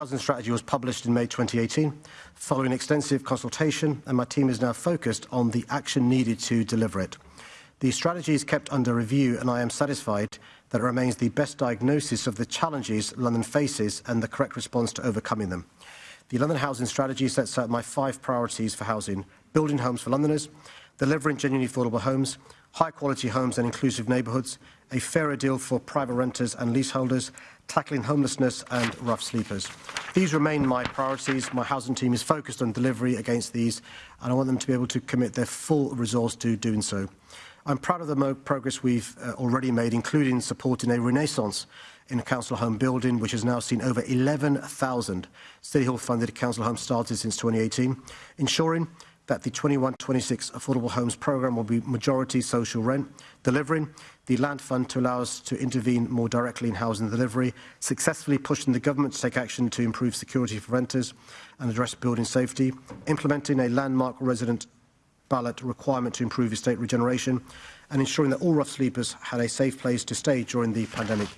housing strategy was published in May 2018, following extensive consultation, and my team is now focused on the action needed to deliver it. The strategy is kept under review, and I am satisfied that it remains the best diagnosis of the challenges London faces and the correct response to overcoming them. The London Housing Strategy sets out my five priorities for housing, building homes for Londoners, delivering genuinely affordable homes, high-quality homes and inclusive neighbourhoods, a fairer deal for private renters and leaseholders, tackling homelessness and rough sleepers. These remain my priorities. My housing team is focused on delivery against these, and I want them to be able to commit their full resource to doing so. I'm proud of the progress we've uh, already made, including supporting a renaissance in council home building, which has now seen over 11,000 City Hall funded council homes started since 2018, ensuring that the 21-26 Affordable Homes Programme will be majority social rent, delivering the Land Fund to allow us to intervene more directly in housing delivery, successfully pushing the government to take action to improve security for renters and address building safety, implementing a landmark resident ballot requirement to improve estate regeneration, and ensuring that all rough sleepers had a safe place to stay during the pandemic.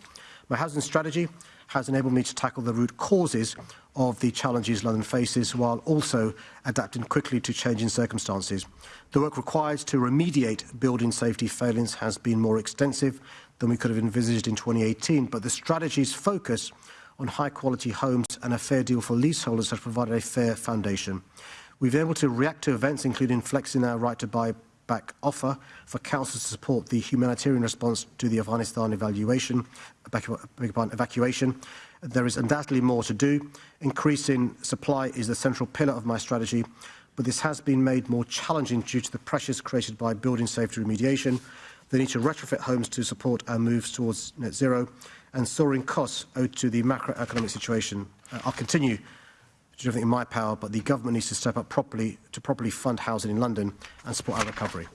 My housing strategy has enabled me to tackle the root causes of the challenges London faces while also adapting quickly to changing circumstances. The work required to remediate building safety failings has been more extensive than we could have envisaged in 2018, but the strategy's focus on high-quality homes and a fair deal for leaseholders has provided a fair foundation. We've been able to react to events, including flexing our right to buy back offer for councils to support the humanitarian response to the Afghanistan evaluation, evacuation. There is undoubtedly more to do. Increasing supply is the central pillar of my strategy, but this has been made more challenging due to the pressures created by building safety remediation, the need to retrofit homes to support our moves towards net zero, and soaring costs owed to the macroeconomic situation. Uh, I'll continue do everything in my power, but the government needs to step up properly to properly fund housing in London and support our recovery.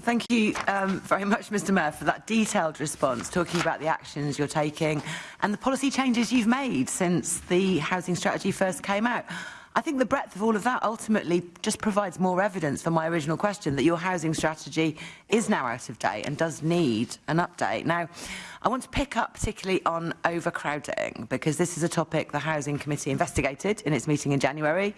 Thank you um, very much, Mr Mayor, for that detailed response, talking about the actions you're taking and the policy changes you've made since the housing strategy first came out. I think the breadth of all of that ultimately just provides more evidence for my original question that your housing strategy is now out of date and does need an update. Now, I want to pick up particularly on overcrowding because this is a topic the Housing Committee investigated in its meeting in January.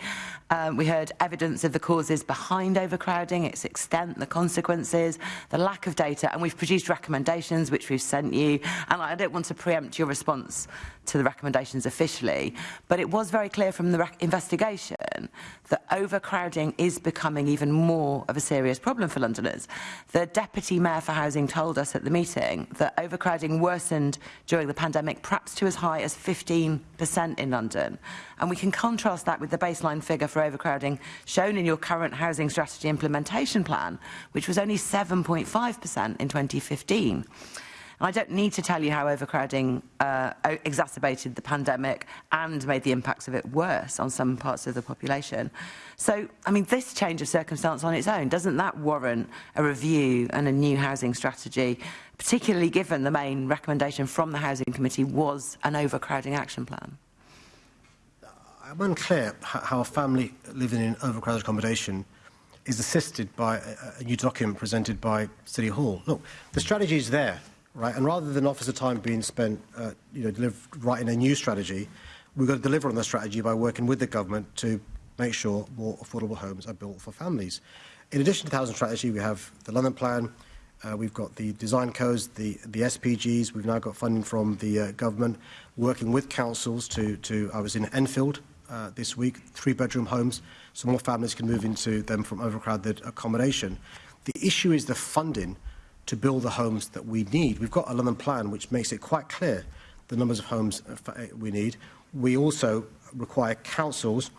Um, we heard evidence of the causes behind overcrowding, its extent, the consequences, the lack of data, and we've produced recommendations which we've sent you. And I don't want to preempt your response to the recommendations officially, but it was very clear from the investigation that overcrowding is becoming even more of a serious problem for Londoners. The Deputy Mayor for Housing told us at the meeting that overcrowding worsened during the pandemic, perhaps to as high as 15% in London. And we can contrast that with the baseline figure for overcrowding shown in your current housing strategy implementation plan, which was only 7.5% in 2015. I don't need to tell you how overcrowding uh, exacerbated the pandemic and made the impacts of it worse on some parts of the population. So, I mean, this change of circumstance on its own, doesn't that warrant a review and a new housing strategy, particularly given the main recommendation from the Housing Committee was an overcrowding action plan? I'm unclear how a family living in overcrowded accommodation is assisted by a new document presented by City Hall. Look, the strategy is there right? And rather than officer time being spent, uh, you know, deliver, writing a new strategy, we've got to deliver on the strategy by working with the government to make sure more affordable homes are built for families. In addition to the housing strategy, we have the London Plan, uh, we've got the design codes, the, the SPGs, we've now got funding from the uh, government, working with councils to, to I was in Enfield uh, this week, three-bedroom homes, so more families can move into them from overcrowded accommodation. The issue is the funding to build the homes that we need. We've got a London plan which makes it quite clear the numbers of homes uh, uh, we need. We also require councils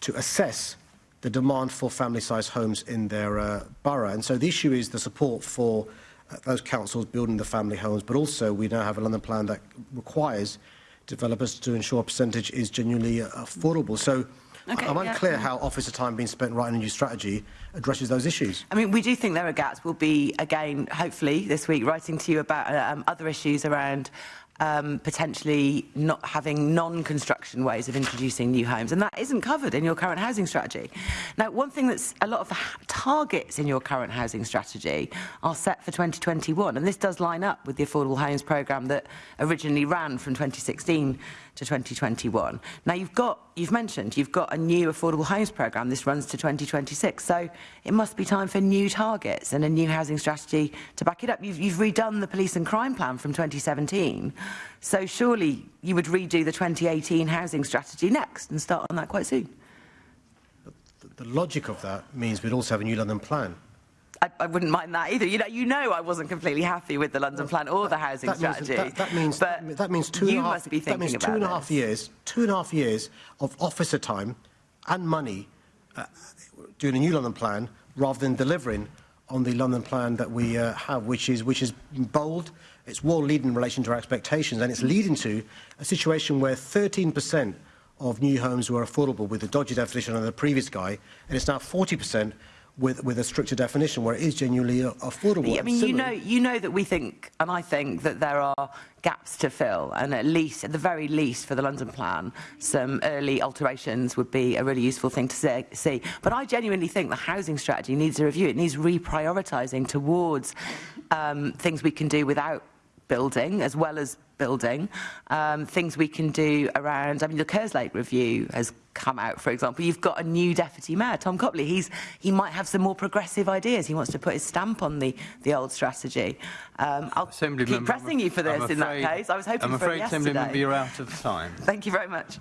to assess the demand for family-sized homes in their uh, borough. And so the issue is the support for uh, those councils building the family homes, but also we now have a London plan that requires developers to ensure a percentage is genuinely uh, affordable. So Okay, I'm unclear yeah. how officer time being spent writing a new strategy addresses those issues. I mean, we do think there are gaps. We'll be, again, hopefully, this week, writing to you about um, other issues around um, potentially not having non-construction ways of introducing new homes, and that isn't covered in your current housing strategy. Now, one thing that's a lot of the targets in your current housing strategy are set for 2021, and this does line up with the Affordable Homes Programme that originally ran from 2016 to 2021. Now, you've got, you've mentioned, you've got a new affordable homes programme. This runs to 2026. So it must be time for new targets and a new housing strategy to back it up. You've, you've redone the police and crime plan from 2017. So surely you would redo the 2018 housing strategy next and start on that quite soon. The logic of that means we'd also have a new London plan. I, I wouldn't mind that either. You know, you know, I wasn't completely happy with the London plan or the housing that strategy. Means, that, that means but that means two you and a half, must be that means two and a half this. years, two and a half years of officer time and money uh, doing a new London plan rather than delivering on the London plan that we uh, have, which is, which is bold, it's world-leading in relation to our expectations, and it's leading to a situation where 13% of new homes were affordable with the dodgy definition of the previous guy, and it's now 40% with, with a stricter definition where it is genuinely affordable. I mean, you know, you know that we think, and I think that there are gaps to fill, and at least, at the very least, for the London plan, some early alterations would be a really useful thing to say, see. But I genuinely think the housing strategy needs a review. It needs reprioritising towards um, things we can do without building as well as building, um, things we can do around, I mean, the Kerslake review has come out, for example. You've got a new deputy mayor, Tom Copley. He's, he might have some more progressive ideas. He wants to put his stamp on the, the old strategy. Um, I'll Assembly keep pressing you for this I'm in that case. I was hoping I'm for it afraid, Assembly yesterday. member, you're out of time. Thank you very much.